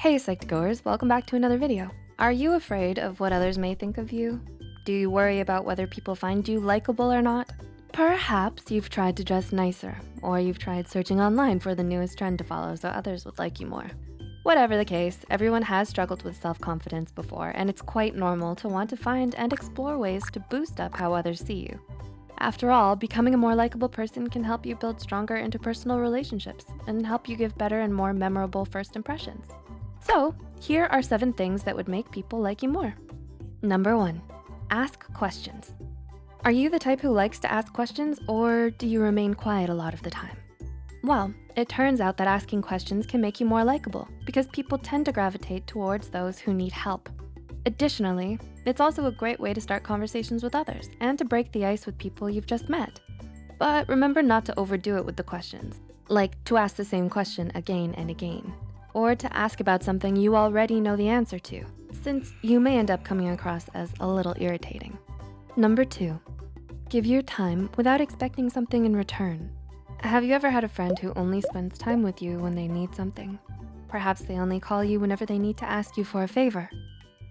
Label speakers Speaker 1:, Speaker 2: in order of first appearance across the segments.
Speaker 1: Hey Psych2Goers, welcome back to another video. Are you afraid of what others may think of you? Do you worry about whether people find you likable or not? Perhaps you've tried to dress nicer, or you've tried searching online for the newest trend to follow so others would like you more. Whatever the case, everyone has struggled with self-confidence before, and it's quite normal to want to find and explore ways to boost up how others see you. After all, becoming a more likable person can help you build stronger interpersonal relationships and help you give better and more memorable first impressions. So here are seven things that would make people like you more. Number one, ask questions. Are you the type who likes to ask questions or do you remain quiet a lot of the time? Well, it turns out that asking questions can make you more likable because people tend to gravitate towards those who need help. Additionally, it's also a great way to start conversations with others and to break the ice with people you've just met. But remember not to overdo it with the questions, like to ask the same question again and again, or to ask about something you already know the answer to, since you may end up coming across as a little irritating. Number two, give your time without expecting something in return. Have you ever had a friend who only spends time with you when they need something? Perhaps they only call you whenever they need to ask you for a favor.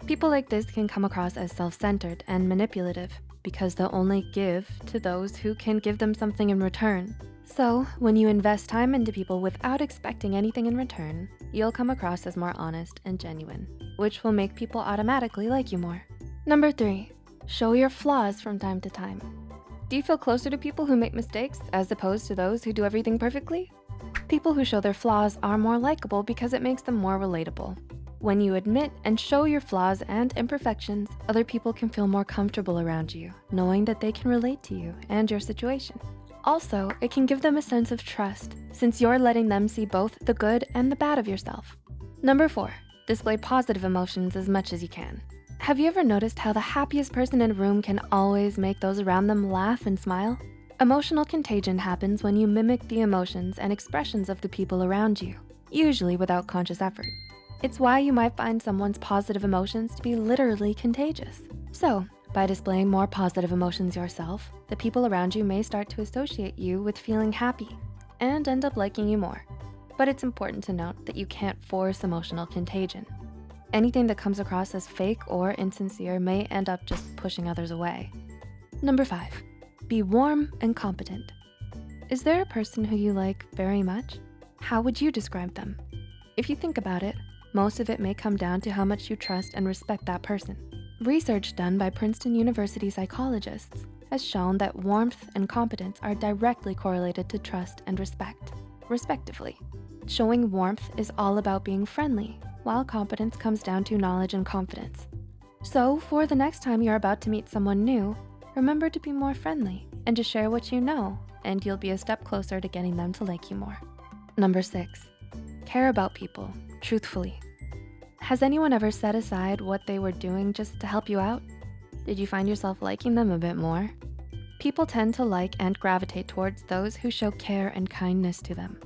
Speaker 1: People like this can come across as self-centered and manipulative because they'll only give to those who can give them something in return. So when you invest time into people without expecting anything in return, you'll come across as more honest and genuine, which will make people automatically like you more. Number three, show your flaws from time to time. Do you feel closer to people who make mistakes as opposed to those who do everything perfectly? People who show their flaws are more likable because it makes them more relatable. When you admit and show your flaws and imperfections, other people can feel more comfortable around you, knowing that they can relate to you and your situation. Also, it can give them a sense of trust since you're letting them see both the good and the bad of yourself. Number four, display positive emotions as much as you can. Have you ever noticed how the happiest person in a room can always make those around them laugh and smile? Emotional contagion happens when you mimic the emotions and expressions of the people around you, usually without conscious effort. It's why you might find someone's positive emotions to be literally contagious. So by displaying more positive emotions yourself, the people around you may start to associate you with feeling happy and end up liking you more. But it's important to note that you can't force emotional contagion. Anything that comes across as fake or insincere may end up just pushing others away. Number five, be warm and competent. Is there a person who you like very much? How would you describe them? If you think about it, most of it may come down to how much you trust and respect that person. Research done by Princeton University psychologists has shown that warmth and competence are directly correlated to trust and respect, respectively. Showing warmth is all about being friendly, while competence comes down to knowledge and confidence. So for the next time you're about to meet someone new, remember to be more friendly and to share what you know, and you'll be a step closer to getting them to like you more. Number six, care about people, truthfully. Has anyone ever set aside what they were doing just to help you out? Did you find yourself liking them a bit more? People tend to like and gravitate towards those who show care and kindness to them.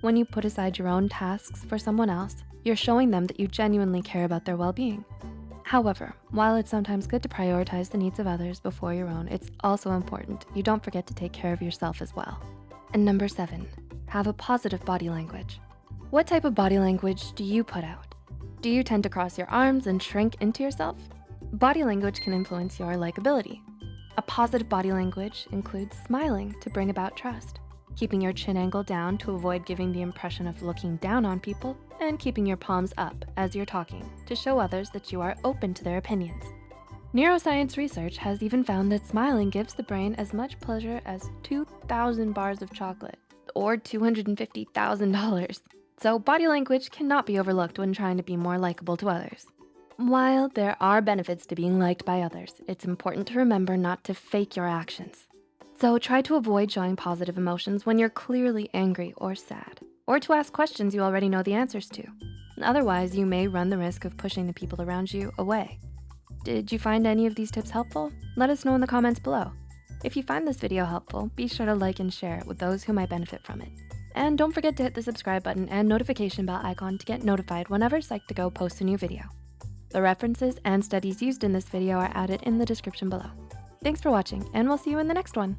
Speaker 1: When you put aside your own tasks for someone else, you're showing them that you genuinely care about their well-being. However, while it's sometimes good to prioritize the needs of others before your own, it's also important you don't forget to take care of yourself as well. And number seven, have a positive body language. What type of body language do you put out? Do you tend to cross your arms and shrink into yourself? Body language can influence your likability. A positive body language includes smiling to bring about trust keeping your chin angle down to avoid giving the impression of looking down on people, and keeping your palms up as you're talking to show others that you are open to their opinions. Neuroscience research has even found that smiling gives the brain as much pleasure as 2,000 bars of chocolate or $250,000. So body language cannot be overlooked when trying to be more likable to others. While there are benefits to being liked by others, it's important to remember not to fake your actions. So try to avoid showing positive emotions when you're clearly angry or sad, or to ask questions you already know the answers to. Otherwise, you may run the risk of pushing the people around you away. Did you find any of these tips helpful? Let us know in the comments below. If you find this video helpful, be sure to like and share it with those who might benefit from it. And don't forget to hit the subscribe button and notification bell icon to get notified whenever Psych2Go posts a new video. The references and studies used in this video are added in the description below. Thanks for watching and we'll see you in the next one.